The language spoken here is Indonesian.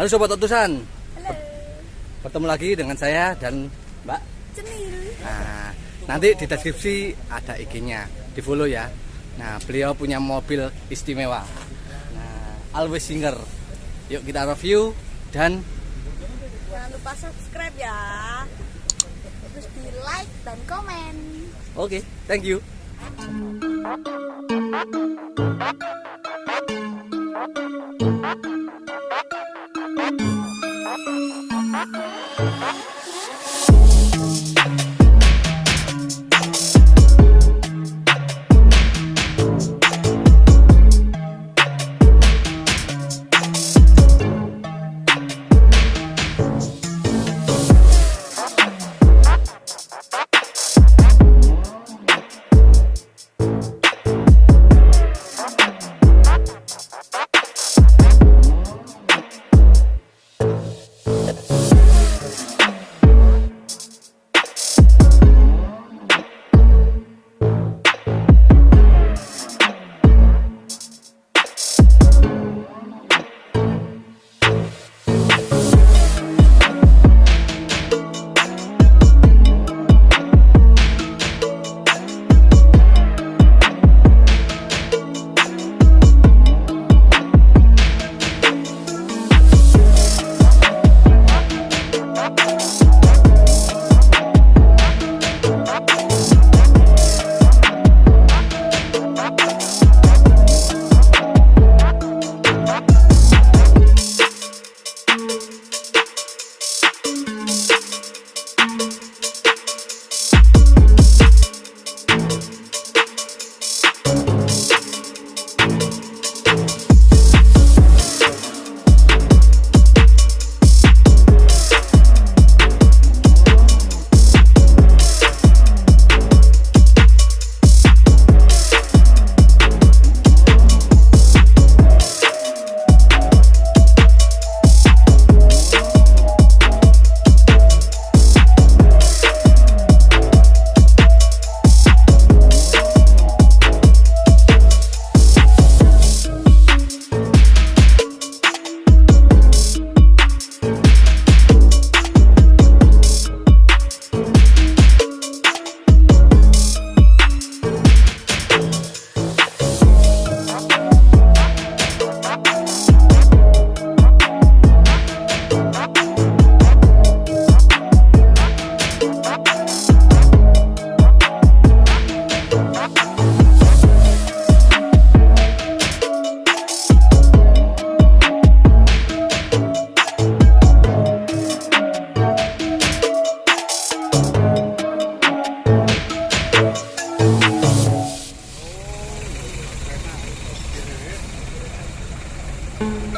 Halo Sobat Utusan, Halo, bertemu lagi dengan saya dan Mbak. Cenil. Nah, nanti di deskripsi ada IG-nya, di follow ya. Nah, beliau punya mobil istimewa. Nah, Always Singer. Yuk kita review dan Jangan lupa subscribe ya. Terus di like dan komen. oke, thank you. Thank you.